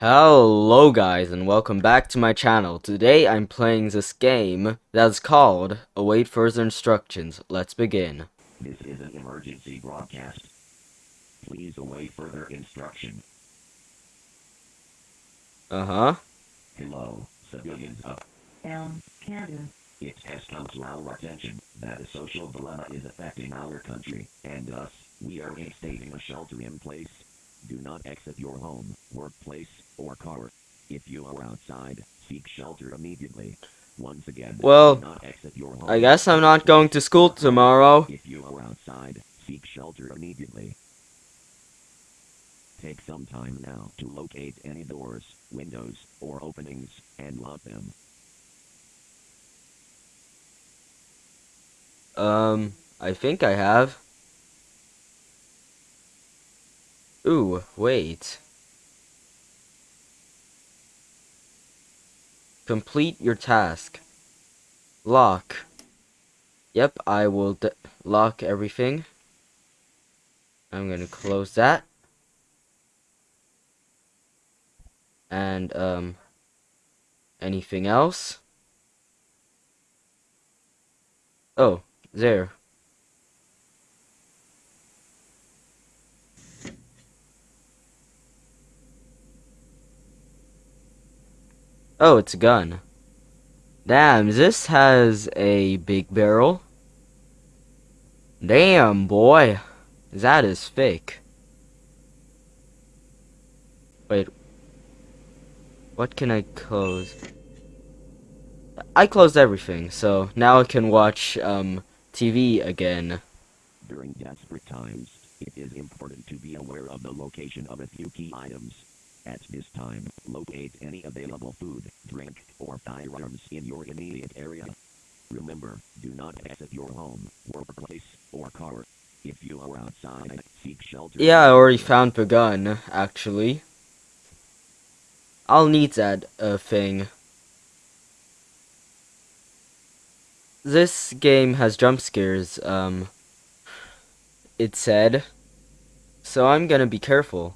Hello guys and welcome back to my channel. Today I'm playing this game that's called Await Further Instructions. Let's begin. This is an emergency broadcast. Please await further instruction. Uh-huh. Hello, civilians of Elm, Canada. it has come to our attention that a social dilemma is affecting our country, and thus, we are instating a shelter in place. Do not exit your home, workplace, or car. If you are outside, seek shelter immediately. Once again, Well, do not exit your home. I guess I'm not going to school tomorrow. If you are outside, seek shelter immediately. Take some time now to locate any doors, windows, or openings, and lock them. Um, I think I have. Ooh, wait. Complete your task. Lock. Yep, I will lock everything. I'm gonna close that. And, um, anything else? Oh, there. Oh, it's a gun. Damn, this has a big barrel. Damn, boy. That is fake. Wait. What can I close? I closed everything, so now I can watch, um, TV again. During desperate times, it is important to be aware of the location of a few key items. At this time, locate any available food, drink, or firearms in your immediate area. Remember, do not exit your home, workplace, or car. If you are outside, seek shelter. Yeah, I already found the gun, actually. I'll need that, uh, thing. This game has jump scares, um, it said. So I'm gonna be careful.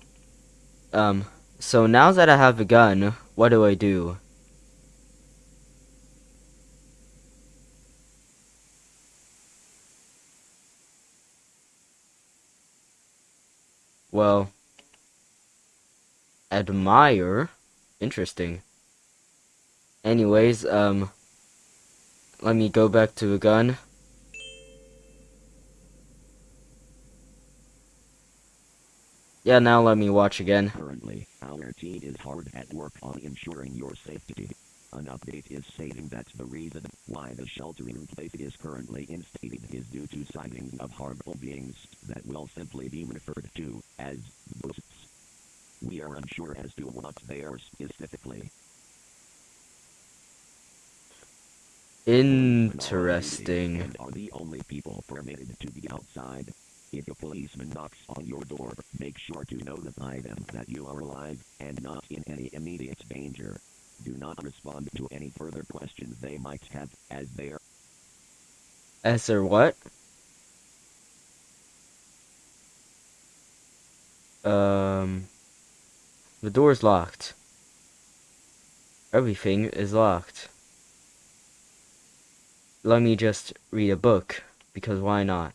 Um, so now that I have a gun, what do I do? Well, admire. Interesting. Anyways, um, let me go back to the gun. Yeah, now let me watch again. Currently, our team is hard at work on ensuring your safety. An update is stating that the reason why the shelter in place is currently instated is due to sightings of harmful beings that will simply be referred to as ghosts. We are unsure as to what they are specifically. Interesting. And are the only people permitted to be outside. If a policeman knocks on your door, make sure to notify them that you are alive and not in any immediate danger. Do not respond to any further questions they might have, as they are As there what? Um, the door's locked. Everything is locked. Let me just read a book, because why not?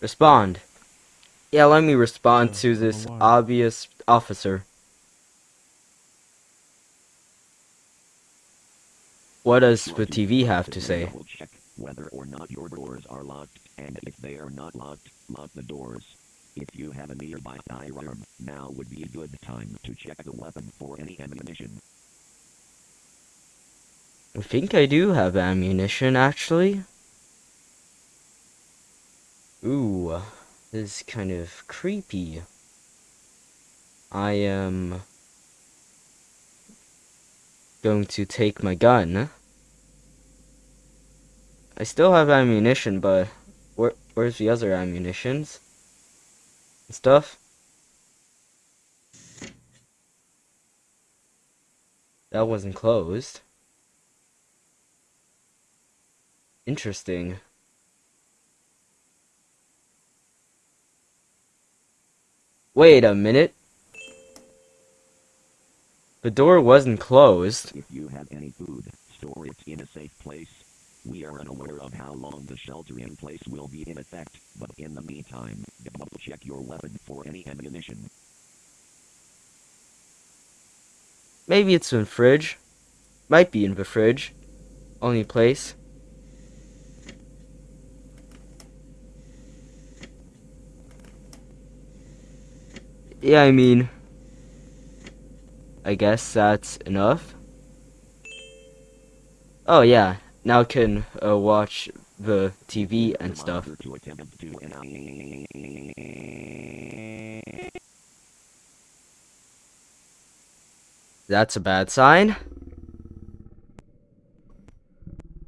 Respond. Yeah, let me respond Uh, to this obvious officer. What does the TV have to say? double check whether or not your doors are locked, and if they are not locked, lock the doors. If you have a nearby firearm, now would be a good time to check the weapon for any ammunition. I think I do have ammunition, actually. Ooh, this is kind of creepy. I am going to take my gun. I still have ammunition, but where where's the other ammunitions? and Stuff. That wasn't closed. Interesting. Wait a minute. The door wasn't closed. If you have any food, store it in a safe place. We are unaware of how long the shelter in place will be in effect, but in the meantime, double check your weapon for any ammunition. Maybe it's in the fridge. Might be in the fridge. Only place. Yeah, I mean, I guess that's enough. Oh yeah, now can uh, watch the TV and stuff. That's a bad sign.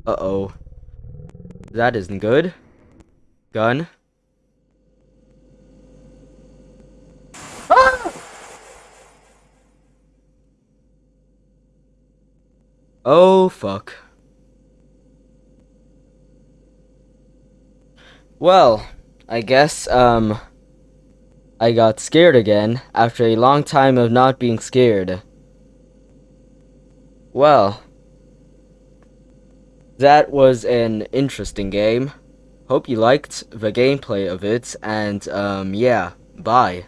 Uh-oh. That isn't good. Gun. Oh, fuck. Well, I guess, um, I got scared again after a long time of not being scared. Well, that was an interesting game. Hope you liked the gameplay of it, and, um, yeah, bye.